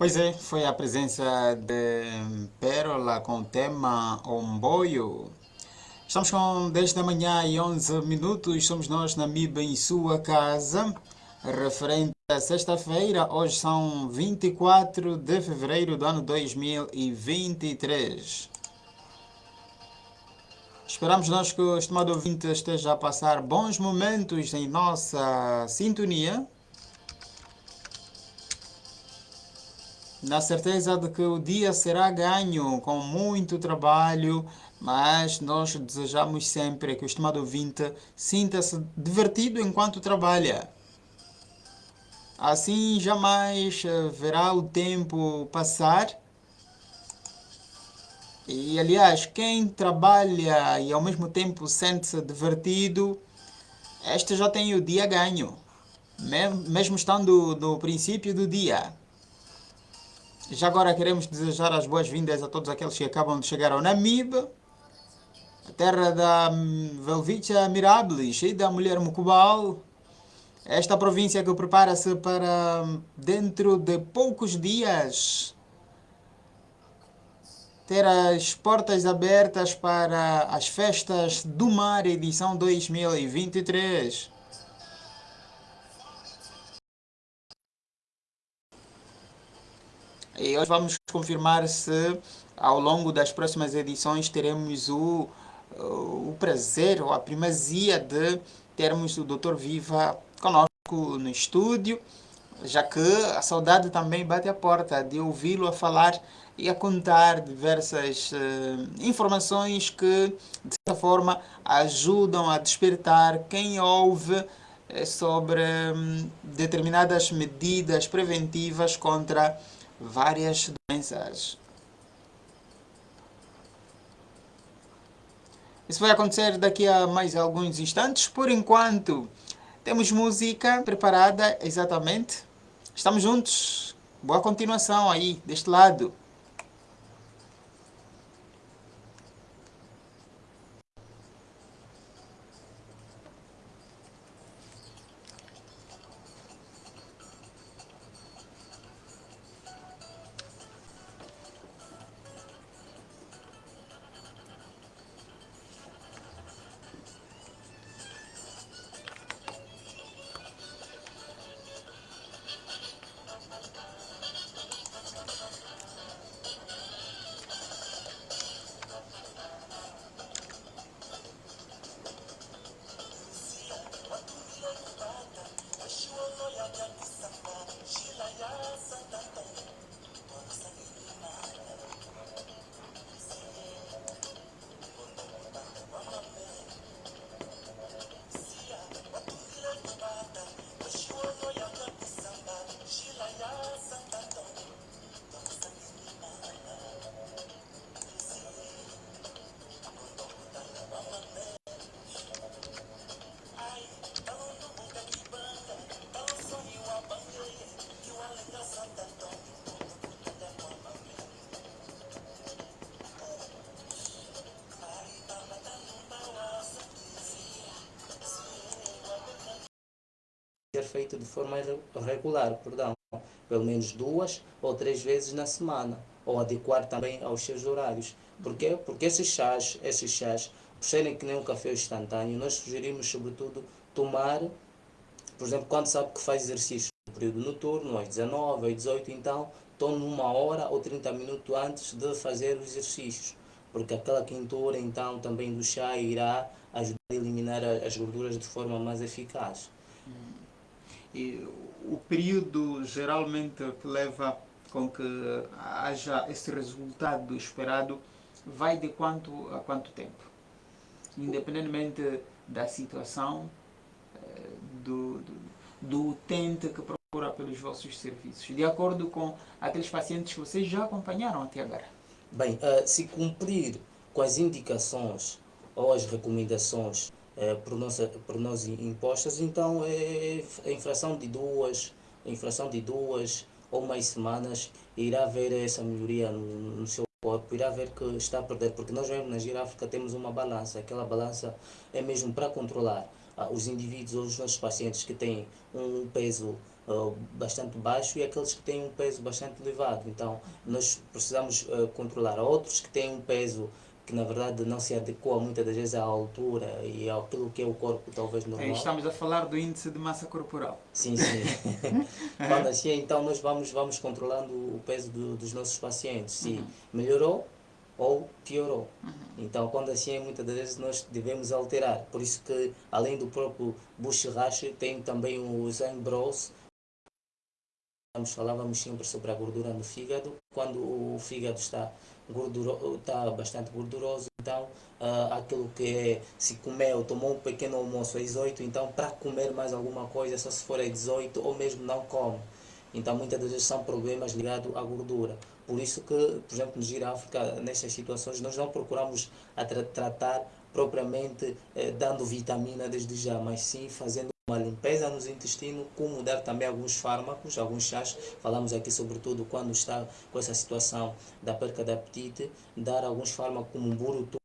Pois é, foi a presença de Pérola com o tema Omboio. Estamos com 10 da manhã e 11 minutos, somos nós na MIB em sua casa, referente a sexta-feira, hoje são 24 de fevereiro do ano 2023. Esperamos nós que o estimado ouvinte esteja a passar bons momentos em nossa sintonia. Na certeza de que o dia será ganho com muito trabalho, mas nós desejamos sempre que o estimado ouvinte sinta-se divertido enquanto trabalha. Assim jamais verá o tempo passar e aliás, quem trabalha e ao mesmo tempo sente-se divertido, este já tem o dia ganho, mesmo estando no princípio do dia. Já agora queremos desejar as boas-vindas a todos aqueles que acabam de chegar ao Namib, a terra da Velvicha Mirabilis e da mulher Mukubal. Esta província que prepara-se para dentro de poucos dias ter as portas abertas para as festas do mar edição 2023. E hoje vamos confirmar se ao longo das próximas edições teremos o, o prazer ou a primazia de termos o Dr. Viva conosco no estúdio, já que a saudade também bate a porta de ouvi-lo a falar e a contar diversas uh, informações que, de certa forma, ajudam a despertar quem ouve uh, sobre um, determinadas medidas preventivas contra várias doenças. Isso vai acontecer daqui a mais alguns instantes. Por enquanto, temos música preparada exatamente. Estamos juntos. Boa continuação aí, deste lado. Feito de forma regular, perdão, pelo menos duas ou três vezes na semana, ou adequar também aos seus horários. Por quê? Porque esses chás, esses chás, por serem que nem um café instantâneo, nós sugerimos sobretudo tomar, por exemplo, quando sabe que faz exercício no período noturno, às 19, às 18, então tome uma hora ou 30 minutos antes de fazer os exercícios, porque aquela quentura então também do chá irá ajudar a eliminar as gorduras de forma mais eficaz. E o período geralmente que leva com que haja esse resultado esperado vai de quanto a quanto tempo? Independentemente da situação eh, do, do, do utente que procura pelos vossos serviços, de acordo com aqueles pacientes que vocês já acompanharam até agora. Bem, uh, se cumprir com as indicações ou as recomendações é, por, nossa, por nós impostas, então é a infração de duas, infração de duas ou mais semanas irá ver essa melhoria no, no seu corpo, irá ver que está a perder, porque nós mesmo na giráfica temos uma balança, aquela balança é mesmo para controlar ah, os indivíduos ou os nossos pacientes que têm um peso uh, bastante baixo e aqueles que têm um peso bastante elevado. Então, nós precisamos uh, controlar. Outros que têm um peso que na verdade não se adequa muitas das vezes à altura e àquilo que é o corpo talvez normal. Aí estamos a falar do índice de massa corporal. Sim, sim. Quando assim, então nós vamos, vamos controlando o peso do, dos nossos pacientes. Se uhum. melhorou ou piorou. Uhum. Então, quando assim é, muitas das vezes nós devemos alterar. Por isso que, além do próprio Bush Rash, tem também o Zen Bros, falávamos sempre sobre a gordura no fígado. Quando o fígado está, gorduro, está bastante gorduroso, então uh, aquilo que é, se comeu, tomou um pequeno almoço às 18, então para comer mais alguma coisa, só se for às 18 ou mesmo não come. Então muitas das vezes são problemas ligados à gordura. Por isso que, por exemplo, no Giráfrica, nestas situações, nós não procuramos tra tratar propriamente eh, dando vitamina desde já, mas sim fazendo uma limpeza nos intestinos, como dar também alguns fármacos, alguns chás. Falamos aqui sobretudo quando está com essa situação da perca de apetite, dar alguns fármacos como burututo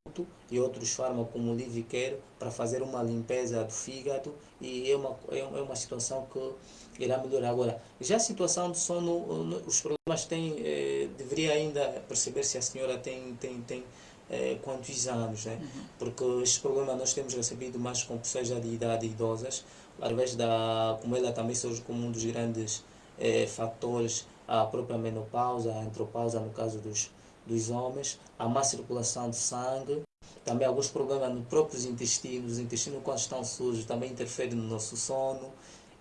e outros fármacos como Livicare para fazer uma limpeza do fígado e é uma, é uma situação que irá melhorar. Agora, já a situação do sono, os problemas têm, eh, deveria ainda perceber se a senhora tem, tem, tem eh, quantos anos, né? Uhum. porque este problema nós temos recebido mais com pessoas já de idade idosas, através da, como ela também surge como um dos grandes eh, fatores, a própria menopausa, a antropausa no caso dos, dos homens, a má circulação de sangue, também alguns problemas nos próprios intestinos, os intestinos quando estão sujos também interferem no nosso sono,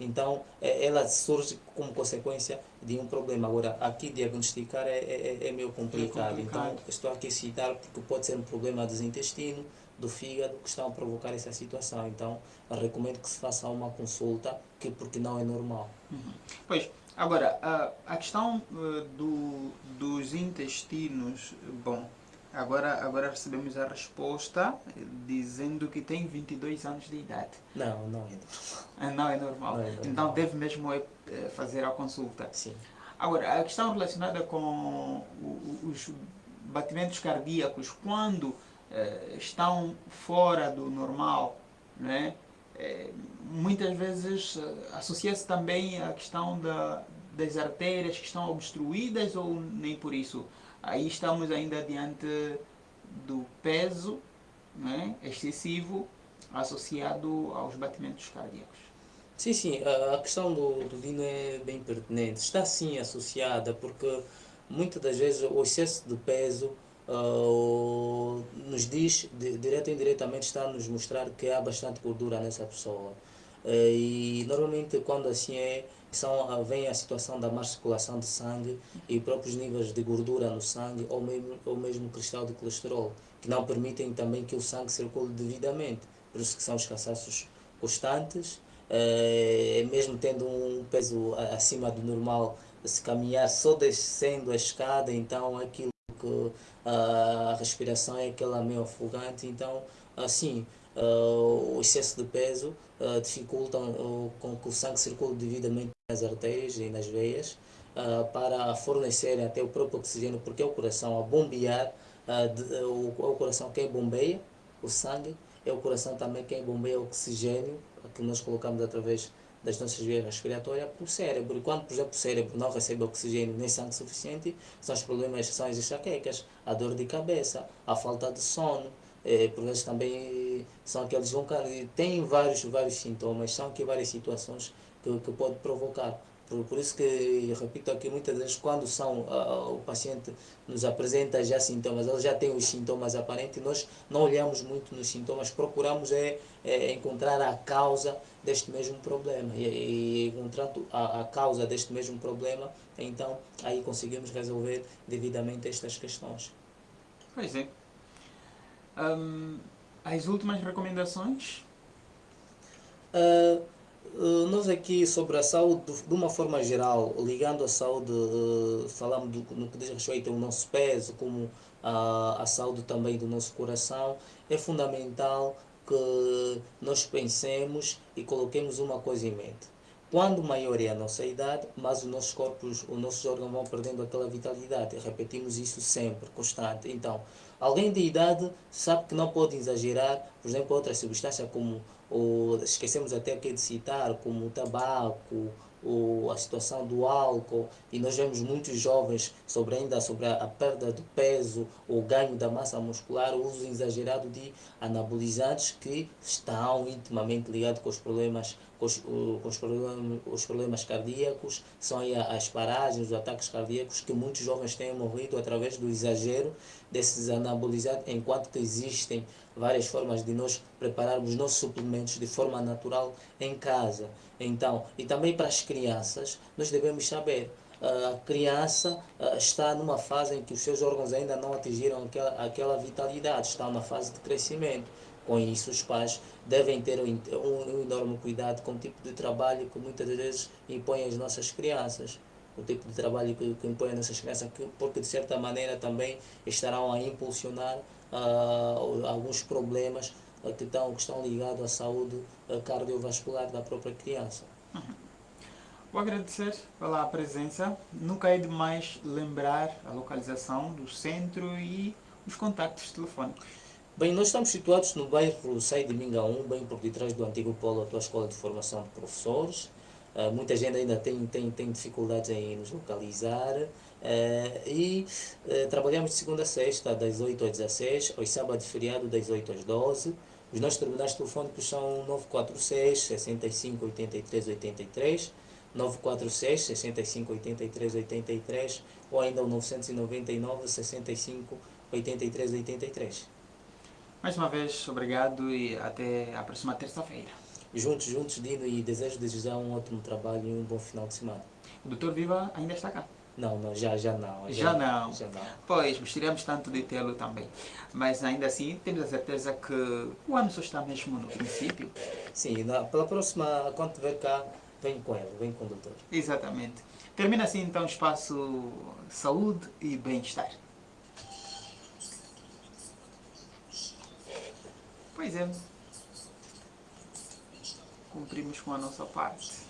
então eh, ela surge como consequência de um problema. Agora, aqui diagnosticar é, é, é meio complicado. é complicado. então estou aqui a citar porque pode ser um problema dos intestinos, do fígado que estão a provocar essa situação. Então, recomendo que se faça uma consulta, que porque não é normal. Uhum. Pois, agora, a, a questão uh, do, dos intestinos, bom, agora, agora recebemos a resposta dizendo que tem 22 anos de idade. Não, não é normal. Ah, não é normal. Não é normal. Então, deve mesmo é, é, fazer a consulta. Sim. Agora, a questão relacionada com os batimentos cardíacos, quando eh, estão fora do normal, né? Muitas vezes eh, associa-se também a questão da, das artérias que estão obstruídas ou nem por isso. Aí estamos ainda diante do peso né, excessivo associado aos batimentos cardíacos. Sim, sim, a questão do, do Dino é bem pertinente. Está sim associada porque muitas das vezes o excesso de peso uh, nos diz, direto ou indiretamente, está a nos mostrar que há bastante gordura nessa pessoa. Uh, e normalmente quando assim é, são, vem a situação da má circulação de sangue e próprios níveis de gordura no sangue ou mesmo, ou mesmo cristal de colesterol, que não permitem também que o sangue circule devidamente. Por isso que são os cansaços constantes, uh, mesmo tendo um peso acima do normal, se caminhar só descendo a escada, então aquilo que a respiração é aquela meio afogante, então assim o excesso de peso dificulta com que o sangue circule devidamente nas artérias e nas veias para fornecer até o próprio oxigênio, porque é o coração a bombear, é o coração quem bombeia o sangue, é o coração também quem bombeia o oxigênio que nós colocamos através das nossas vias respiratórias para o cérebro. E quando, por exemplo, o cérebro não recebe oxigênio nem sangue suficiente, são os problemas que são as enxaquecas, a dor de cabeça, a falta de sono. Por vezes também são aqueles vão tem vários vários sintomas, são aqui várias situações que, que pode provocar. Por, por isso que, repito aqui, muitas vezes quando são, uh, o paciente nos apresenta já sintomas, ele já tem os sintomas aparentes, nós não olhamos muito nos sintomas, procuramos é, é encontrar a causa deste mesmo problema. E, e encontrando a, a causa deste mesmo problema, então aí conseguimos resolver devidamente estas questões. Pois é. Um, as últimas recomendações? Uh, nós aqui sobre a saúde, de uma forma geral, ligando a saúde, uh, falamos do, no que diz respeito ao nosso peso, como a, a saúde também do nosso coração, é fundamental que nós pensemos e coloquemos uma coisa em mente. Quando maior é a nossa idade, mais os nossos corpos, os nossos órgãos vão perdendo aquela vitalidade. Repetimos isso sempre, constante. Então, alguém de idade sabe que não pode exagerar, por exemplo, outras substâncias como, ou, esquecemos até aqui de citar, como o tabaco, o, a situação do álcool e nós vemos muitos jovens sobre ainda sobre a, a perda do peso, o ganho da massa muscular, o uso exagerado de anabolizantes que estão intimamente ligados com os problemas com os, com os, problemas, os problemas cardíacos, são as paragens, os ataques cardíacos que muitos jovens têm morrido através do exagero desses anabolizantes, enquanto que existem várias formas de nós prepararmos nossos suplementos de forma natural em casa. Então, e também para as crianças, nós devemos saber a criança está numa fase em que os seus órgãos ainda não atingiram aquela, aquela vitalidade, está numa fase de crescimento. Com isso, os pais devem ter um, um enorme cuidado com o tipo de trabalho que muitas vezes impõem às nossas crianças. O tipo de trabalho que, que impõem às nossas crianças, porque de certa maneira também estarão a impulsionar uh, alguns problemas que, estão, que estão ligados à saúde uh, cardiovascular da própria criança. Uhum. Vou agradecer pela presença. Nunca é demais lembrar a localização do centro e os contactos telefónicos. Bem, nós estamos situados no bairro Sai de Minga 1, bem por detrás do antigo polo atual Escola de Formação de Professores. Uh, muita gente ainda tem, tem, tem dificuldades em nos localizar. Uh, e uh, trabalhamos de segunda a sexta, das 8 às 16, aos sábados e feriado, das 8 às 12. Os nossos terminais telefônicos são 946 65 83 83, 946 65 83 83 ou ainda o 999 65 83 83. Mais uma vez, obrigado e até a próxima terça-feira. Juntos, juntos, Dino, e desejo desejar um ótimo trabalho e um bom final de semana. O doutor Viva ainda está cá? Não, não, já, já não. Já, já não. Já não. Pois, gostaríamos tanto de tê-lo também. Mas ainda assim, temos a certeza que o ano só está mesmo no princípio. Sim, na, pela próxima, quando estiver cá, vem com ele, vem com o doutor. Exatamente. Termina assim então o espaço saúde e bem-estar. Pois é. Cumprimos com a nossa parte.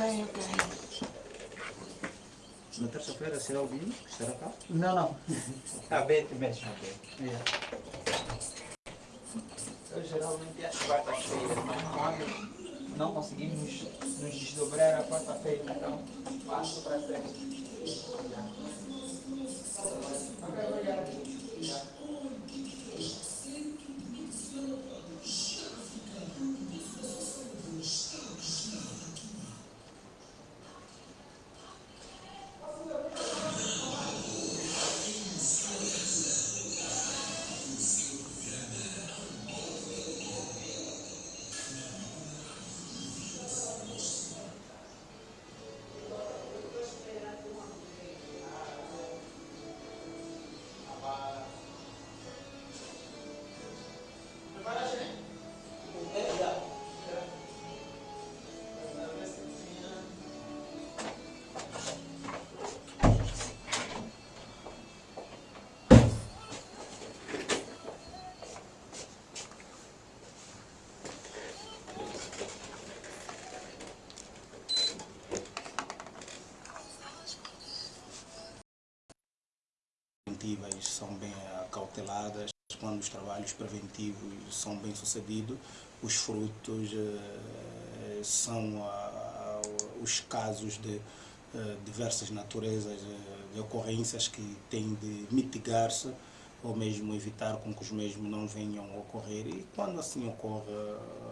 ok. Na terça-feira será o vinho? Será cá? Não, não. ah, bem mesmo. Yeah. Eu geralmente às quartas-feiras, mas quando não conseguimos nos desdobrar a quarta-feira, então passo para a sexta. Preventivas são bem acauteladas, quando os trabalhos preventivos são bem sucedidos, os frutos eh, são os casos de eh, diversas naturezas eh, de ocorrências que têm de mitigar-se ou mesmo evitar com que os mesmos não venham a ocorrer. E quando assim ocorre,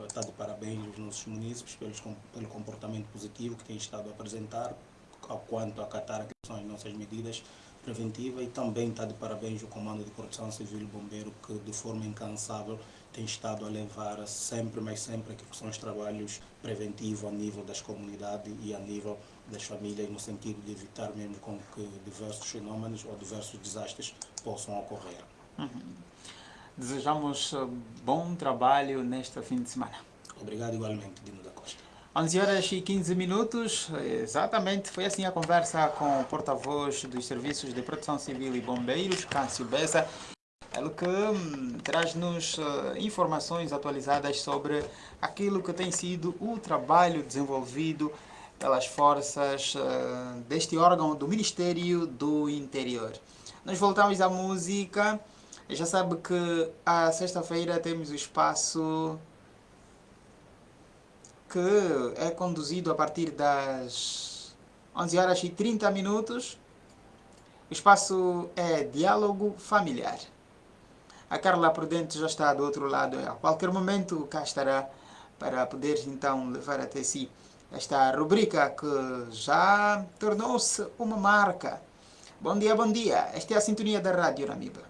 está de parabéns os nossos munícipes pelo comportamento positivo que têm estado a apresentar, ao quanto acatar aquelas são as nossas medidas preventiva e também está de parabéns o Comando de Proteção Civil e Bombeiro que de forma incansável tem estado a levar sempre, mais sempre, aquilo que são os trabalhos preventivos a nível das comunidades e a nível das famílias, no sentido de evitar mesmo com que diversos fenômenos ou diversos desastres possam ocorrer. Uhum. Desejamos uh, bom trabalho neste fim de semana. Obrigado igualmente, Dino. 11 horas e 15 minutos, exatamente, foi assim a conversa com o porta-voz dos Serviços de Proteção Civil e Bombeiros, Cássio Bessa, ele que hum, traz-nos uh, informações atualizadas sobre aquilo que tem sido o trabalho desenvolvido pelas forças uh, deste órgão do Ministério do Interior. Nós voltamos à música, já sabe que à sexta-feira temos o espaço que é conduzido a partir das 11 horas e 30 minutos. O espaço é Diálogo Familiar. A Carla Prudente já está do outro lado. A qualquer momento cá estará para poder então levar até si esta rubrica que já tornou-se uma marca. Bom dia, bom dia. Esta é a sintonia da Rádio Namiba.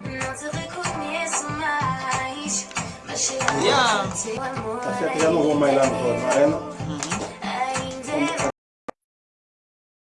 Não te reconheço mais. Yeah. Tá certo, já não vou mais lá no Arena.